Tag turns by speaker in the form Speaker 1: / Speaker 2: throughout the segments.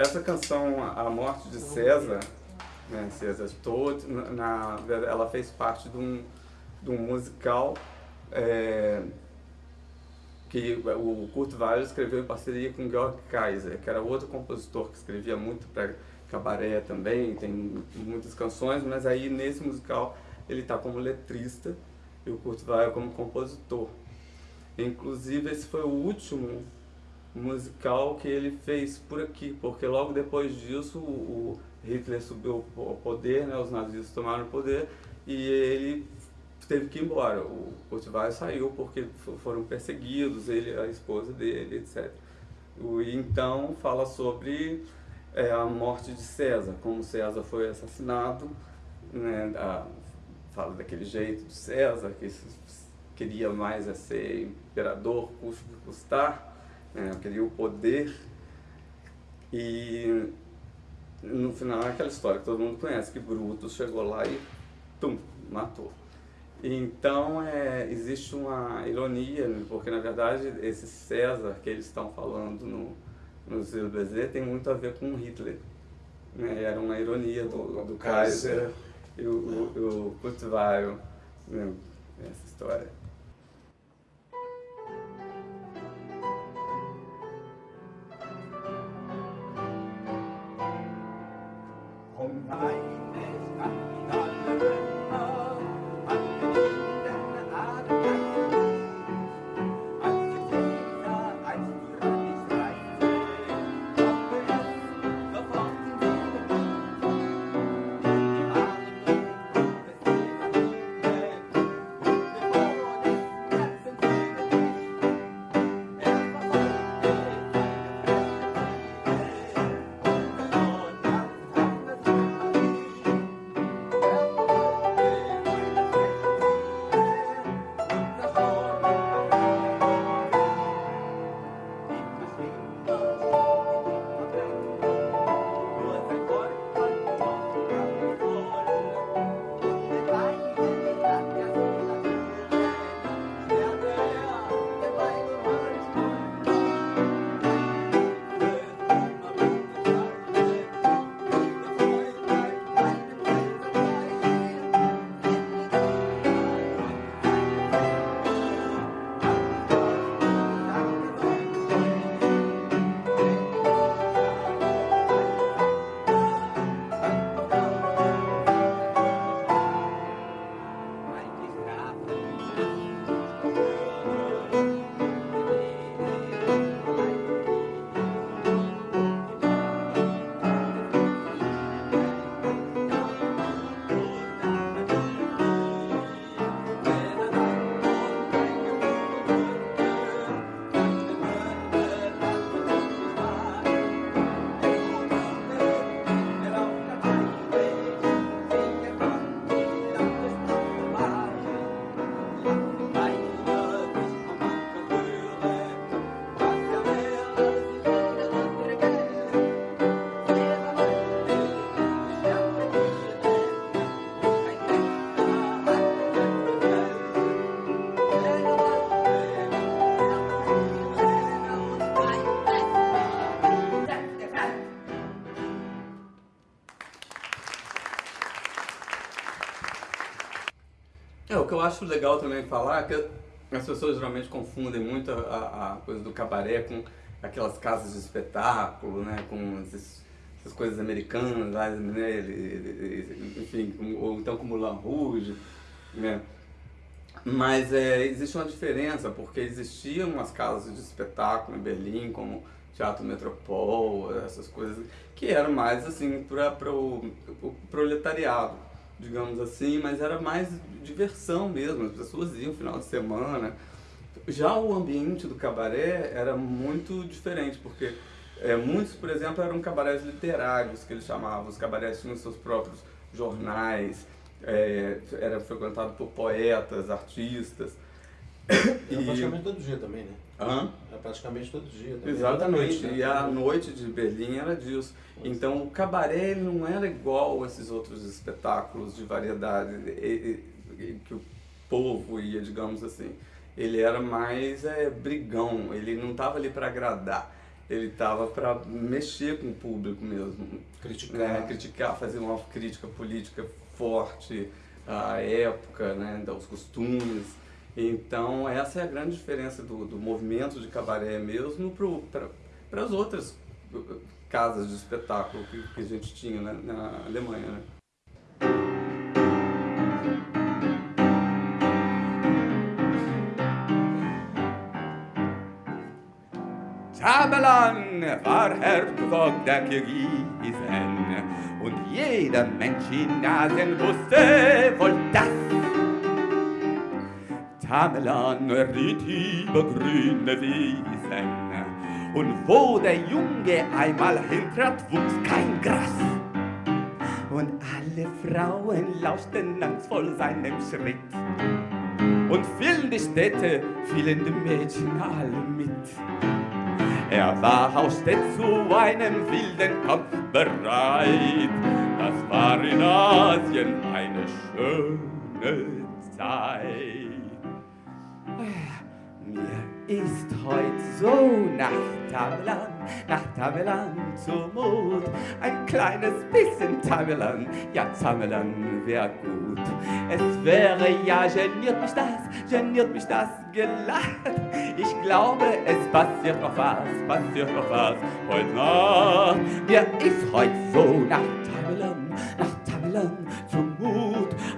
Speaker 1: Essa canção, A Morte de César, né, César Todd, na, ela fez parte de um, de um musical é, que o Kurt Weill escreveu em parceria com Georg Kaiser, que era outro compositor que escrevia muito para cabaré também, tem muitas canções, mas aí nesse musical ele está como letrista e o Kurt Weill como compositor. Inclusive esse foi o último musical que ele fez por aqui, porque logo depois disso o Hitler subiu ao poder, né, os nazistas tomaram o poder e ele teve que ir embora. O Weill saiu porque foram perseguidos, ele, a esposa dele, etc. E então fala sobre é, a morte de César, como César foi assassinado, né, a, fala daquele jeito de César, que queria mais é ser imperador, custo custar, né, queria o poder, e no final é aquela história que todo mundo conhece, que Brutus chegou lá e tum, matou. Então é, existe uma ironia, né, porque na verdade esse César que eles estão falando no, no Zero tem muito a ver com Hitler. Né? Era uma ironia do, do Kaiser e o, o, o Kurt Weill, né? essa história. Acho legal também falar que as pessoas geralmente confundem muito a, a coisa do cabaré com aquelas casas de espetáculo, né, com esses, essas coisas americanas, né, enfim, ou então como Moulin Rouge, né. Mas é, existe uma diferença, porque existiam umas casas de espetáculo em Berlim, como Teatro Metropol, essas coisas, que eram mais assim para o proletariado digamos assim, mas era mais diversão mesmo, as pessoas iam final de semana. Já o ambiente do cabaré era muito diferente, porque é, muitos, por exemplo, eram cabarés literários, que eles chamavam, os cabarés tinham seus próprios jornais, é, era frequentado por poetas, artistas.
Speaker 2: Era praticamente todo dia também, né?
Speaker 1: Hã?
Speaker 2: Era praticamente todo dia também.
Speaker 1: Exatamente, noite, né? e a noite de Berlim era disso. Então o cabaré não era igual a esses outros espetáculos de variedade que o povo ia, digamos assim. Ele era mais é, brigão, ele não estava ali para agradar.
Speaker 3: ele estava para mexer com o público mesmo.
Speaker 2: Criticar.
Speaker 3: Né? Criticar, fazer uma crítica política forte à época, né? os costumes. Então, essa é a grande diferença do, do movimento de cabaré mesmo para as outras casas de espetáculo que, que a gente tinha né? na Alemanha. Né?
Speaker 1: Tamerlan war Herzog der Kirgisen und jeder Mensch in Asien wusste wohl das. Tamerlan ritt über grüne Wiesen und wo der Junge einmal hintrat, wuchs kein Gras. Und alle Frauen lauschten angstvoll seinem Schritt. Und fielen die Städte, fielen die Mädchen alle mit. Er war aus der zu einem wilden Kampf bereit. Das war in Asien eine schöne Zeit. Mir ist heut so nach Tamerlan, nach Tamerlan zumut. Ein kleines bisschen Tamerlan, ja Tamerlan wär gut. Es wäre ja, geniert mich das, geniert mich das gelacht. Ich glaube, es passiert noch was, passiert noch was heute Nacht. Mir ist heut so nach Tamerlan, nach zumut.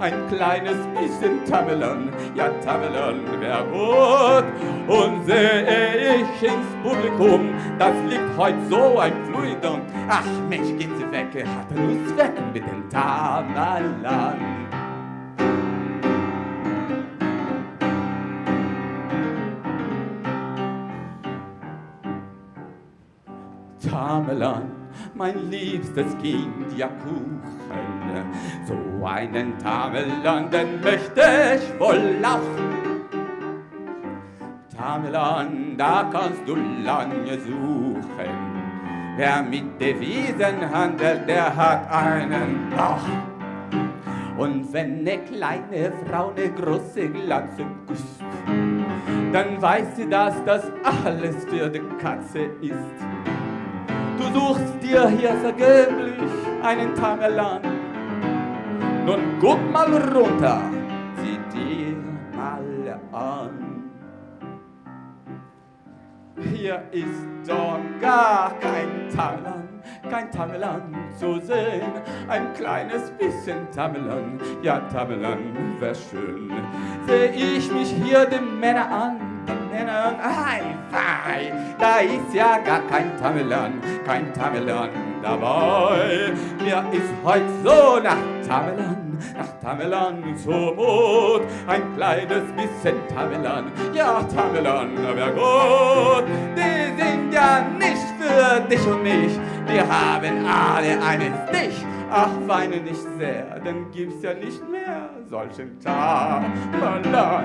Speaker 1: Ein kleines bisschen Tamerlan, ja Tamerlan wär gut. Und sehe ich ins Publikum, das liegt heut so ein Fluidum. Ach Mensch, geht sie weg, hat er Lust weg mit dem Tamerlan. Tamerlan, mein liebstes Kind, ja Kuchen. So einen Tamerlan, den möchte ich wohl auch. Tamerlan, da kannst du lange suchen. Wer mit Devisen handelt, der hat einen Bauch. Und wenn eine kleine Frau eine große Glanze küsst, dann weiß sie, dass das alles für die Katze ist. Du suchst dir hier vergeblich einen Tamerlan. Nun guck mal runter, sieh dir mal an. Hier ist doch gar kein Tamerlan, kein Tamerlan zu sehen. Ein kleines bisschen Tamerlan, ja Tamerlan wär schön. Seh ich mich hier den Männer an, Männern, ei, wei, da ist ja gar kein Tamerlan, kein Tamerlan dabei. Mir ist heut so nach Tamerlan, nach Tamerlan zumut. Ein kleines bisschen Tamerlan, ja Tamerlan wär gut. Die sind ja nicht für dich und mich, wir haben alle einen Stich. Ach, weine nicht sehr, dann gibt's ja nicht mehr solchen Tamerlan.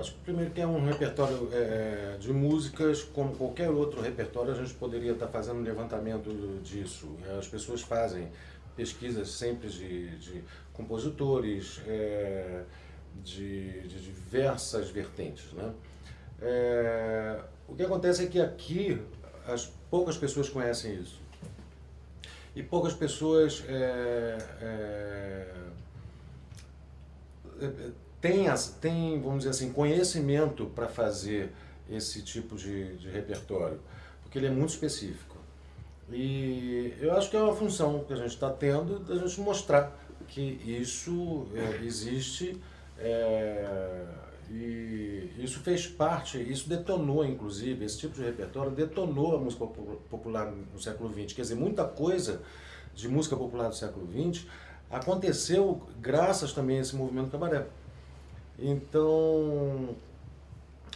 Speaker 2: Acho que primeiro que é um repertório é, de músicas, como qualquer outro repertório, a gente poderia estar fazendo um levantamento disso. As pessoas fazem pesquisas sempre de, de compositores, é, de, de, diversas vertentes. Né? É, o que acontece é que aqui as poucas pessoas conhecem isso. E poucas pessoas é têm, tem, vamos dizer assim, conhecimento para fazer esse tipo de, de repertório, porque ele é muito específico. E eu acho que é uma função que a gente está tendo da gente mostrar que isso é, existe é, e isso fez parte, isso detonou inclusive, esse tipo de repertório detonou a música popular no século XX. Quer dizer, muita coisa de música popular do século XX aconteceu graças também a esse movimento cabaré. Então,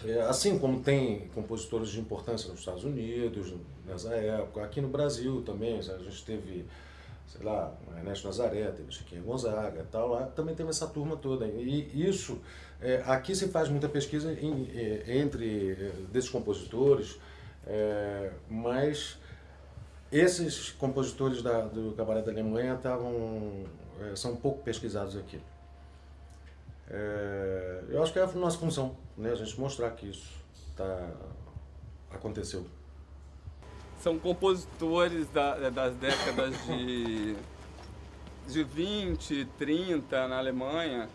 Speaker 2: é, assim como tem compositores de importância nos Estados Unidos, nessa época, aqui no Brasil também, a gente teve, sei lá, Ernesto Nazaré, teve Chiquinha Gonzaga tal, lá também teve essa turma toda. E isso, é, aqui se faz muita pesquisa é, entre desses compositores, mas esses compositores do Cabaré da Alemanha estavam, são pouco pesquisados aqui. É, eu acho que é a nossa função, né? a gente mostrar que isso tá, aconteceu.
Speaker 3: São compositores da, das décadas de, de 20, 30 na Alemanha,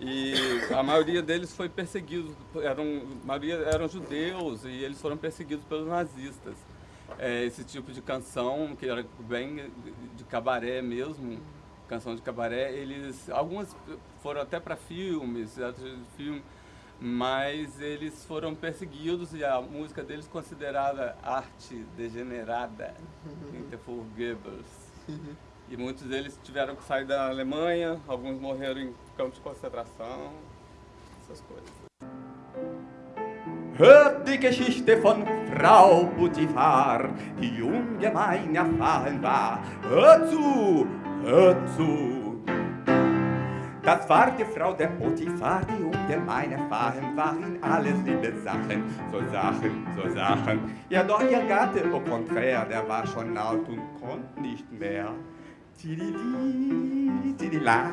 Speaker 3: e a maioria deles foi perseguido, eram, a maioria eram judeus e eles foram perseguidos pelos nazistas. É, esse tipo de canção, que era bem de cabaré mesmo, canção de cabaré, eles, algumas foram até para filmes, filme, mas eles foram perseguidos e a música deles considerada arte degenerada, Interforgebles. E muitos deles tiveram que sair da Alemanha, alguns morreram em campos de concentração, essas coisas.
Speaker 1: Hört die Geschichte von Frau Putifar, die ungemein erfahren war. Hört zu, zu. Das war die Frau der Potiphar, die ungemein erfahren war in alles liebe Sachen, so Sachen, so Sachen. Ja, doch ihr Gatte, au contraire, der war schon alt und konnte nicht mehr. Tidili, tidila,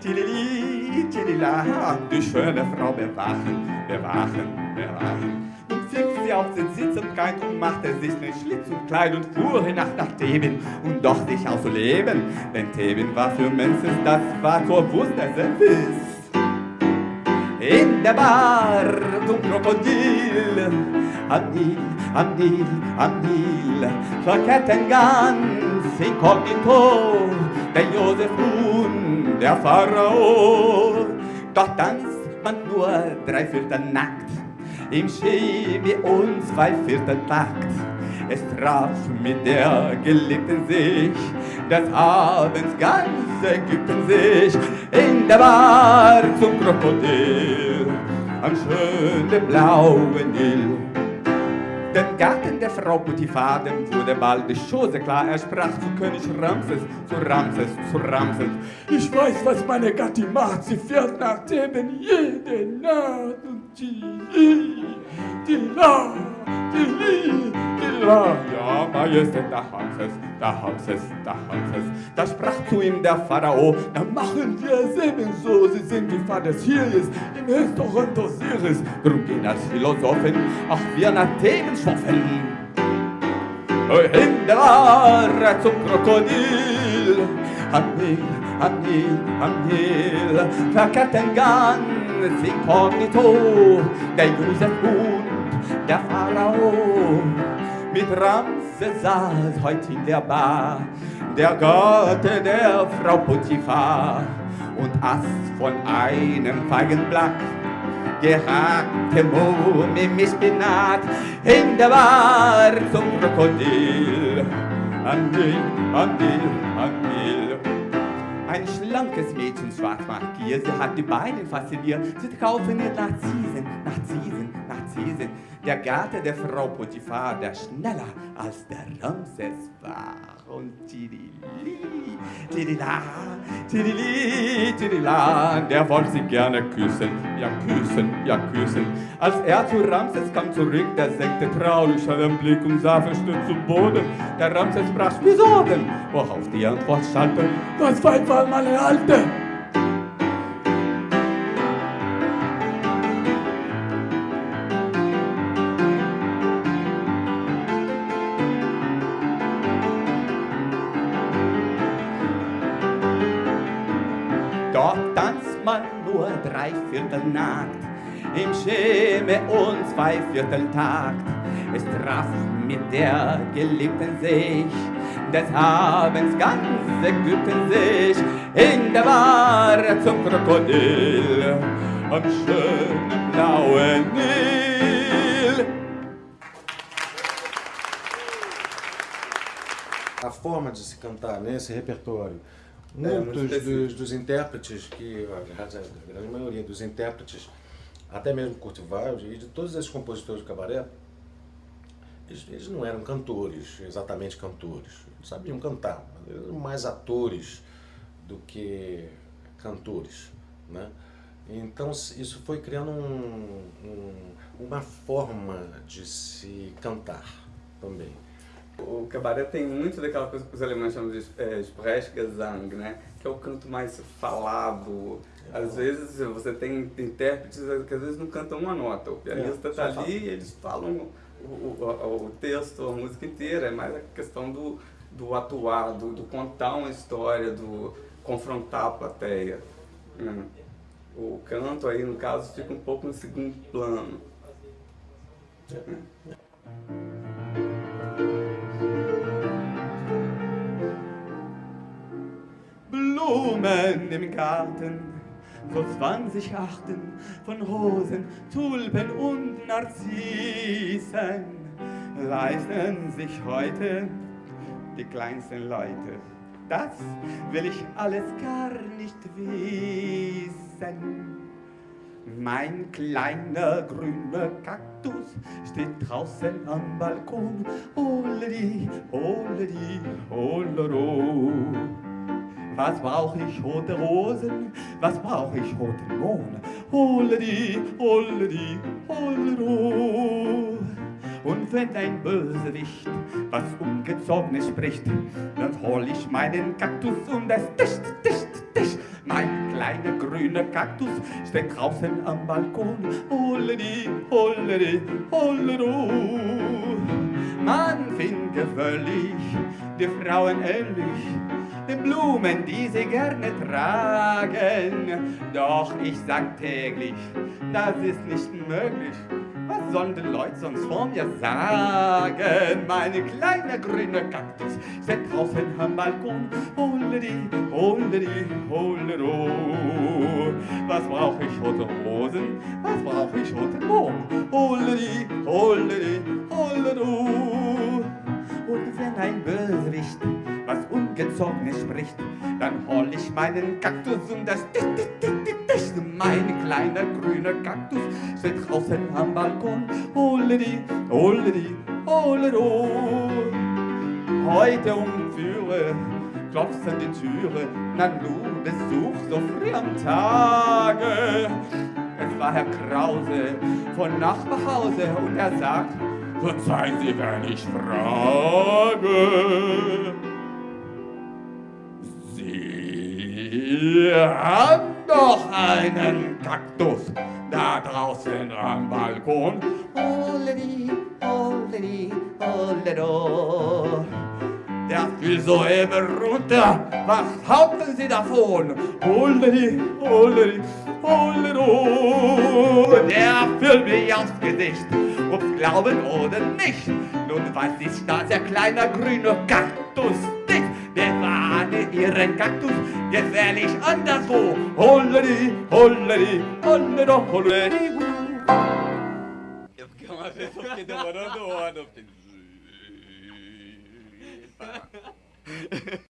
Speaker 1: tidili, tidila. Die schöne Frau bewachen, bewachen, bewachen. Sie auf den Sitz und Gein und machte sich nen Schlitz und Kleid und fuhr hinab nach Theben und doch sich auszuleben. Denn Theben war für Menses, das war Wurst der. In der Bar zum Krokodil, am Nil, am Nil, am Nil, verkehrten ganz inkognito, der Josef nun, der Pharao. Doch tanzt man nur drei Viertel nackt, im Chemie und zwei Viertel Takt. Es traf mit der Geliebten sich, des Abends ganz Ägypten sich, in der Bar zum Krokodil, am schönen blauen Nil. Den Garten der Frau Potiphar, dem wurde bald die Chose klar. Er sprach zu König Ramses, zu Ramses, zu Ramses. Ich weiß, was meine Gattin macht. Sie fährt nach Theben jede Nacht und die, die, la, die, die, la. Ja, Majestät, da haben sie's, da haben sie's, da haben sie's. Da sprach zu ihm der Pharao, da machen wir es ebenso. Sie sind wie Vater Sirius, im Restaurant Osiris. Drum gehen als Philosophen auch wir nach Themen am Nil, am Nil, am Nil, verkehrten ganz inkognito, der Josef der Pharao. Mit Ramses saß heut in der Bar, der Gatte der Frau Potiphar. Und aß von einem Feigenblatt gehackte Mumie mit Spinat in der Bar zum Krokodil. An Nil, an Nil, an Nil. Ein schlankes Mädchen, schwarz markiert, sie hat die Beine fasziniert. Sie kaufen ihr Narzissen, Narzissen, Narzissen. Der Gatte der Frau Potiphar, der schneller als der Ramses war. Und tidili, tidila, tidili, tidila, der wollte sie gerne küssen, ja küssen, ja küssen. Als er zu Ramses kam zurück, der senkte traurig seinen Blick und sah verstört zu Boden. Der Ramses brach wieso denn? Worauf die Antwort schallte, das Weib war meine Alte. Viertel nackt, im Scheme und zwei Viertel Takt. Es traf mit der Geliebten sich, des Abends ganz Ägypten sich, in der Bar zum Krokodil, am schönen blauen Nil.
Speaker 2: A forma de se cantar nesse repertório, muitos
Speaker 3: específico.
Speaker 2: dos, dos intérpretes, que a grande maioria dos intérpretes, até mesmo Weill e de todos esses compositores de cabaré, eles, eles não eram cantores, exatamente cantores. Eles sabiam cantar, mas eles eram mais atores do que cantores, né? Então isso foi criando um- um- uma forma de se cantar também.
Speaker 3: O cabaré tem muito daquela coisa que os alemães chamam de é, Sprechgesang, né? Que é o canto mais falado, Às vezes você tem intérpretes que às vezes não cantam uma nota. O pianista está é, ali e eles falam o, o, o, texto, a música inteira. É mais a questão do, do atuar, do, do contar uma história, do confrontar a plateia. Né? O canto aí, no caso, fica um pouco no segundo plano.
Speaker 1: Blumen im Garten, so 20 Arten von Rosen, Tulpen und Narzissen, leisten sich heute die kleinsten Leute. Das will ich alles gar nicht wissen. Mein kleiner grüner Kaktus steht draußen am Balkon. Holedi, holedi, holero. Was brauch ich rote Rosen? Was brauch ich roten Mohn? Holedi, holedi, holero. Und wenn ein Bösewicht was Ungezogenes spricht, dann hol ich meinen Kaktus und es tischt, tischt, tischt. Mein kleiner grüner Kaktus steht draußen am Balkon. Holledi, holledi, hollero. Man findet völlig die Frauen ähnlich, die Blumen, die sie gerne tragen. Doch ich sag täglich, das ist nicht möglich. Was sollen die Leute sonst vor mir sagen? Meine kleine grüne Kaktus steht draußen am Balkon. Holledi, holledi, hollero. Was brauch ich rote Rosen? Was brauch ich rote Mohn? Holledi, holledi, hollero. Und wenn ein Bösewicht was Ungezogenes spricht, dann hol ich meinen Kaktus und das Tisch, Tisch, Tisch, Tisch. Mein kleiner grüner Kaktus steht draußen am Balkon. Holledi, holledi, hollero. Heute um Führe klopft an die Türe, na du Besuch so früh am Tage. Es war Herr Krause von Nachbarhause und er sagt, verzeihen Sie, wenn ich frage. Wir haben doch einen Kaktus da draußen am Balkon. Holledi, holledi, holledo. Der fiel soeben runter. Was haupten Sie davon? Holledi, holledi, holledo. Der fiel mir aufs Gesicht. Ob's glauben oder nicht. Nun weiß ich, dass der kleine grüne Kaktus bewahre ihren Kaktus gefährlich anderswo. Holledi, holledi, holledi, holledi.
Speaker 4: Eu fiquei uma um.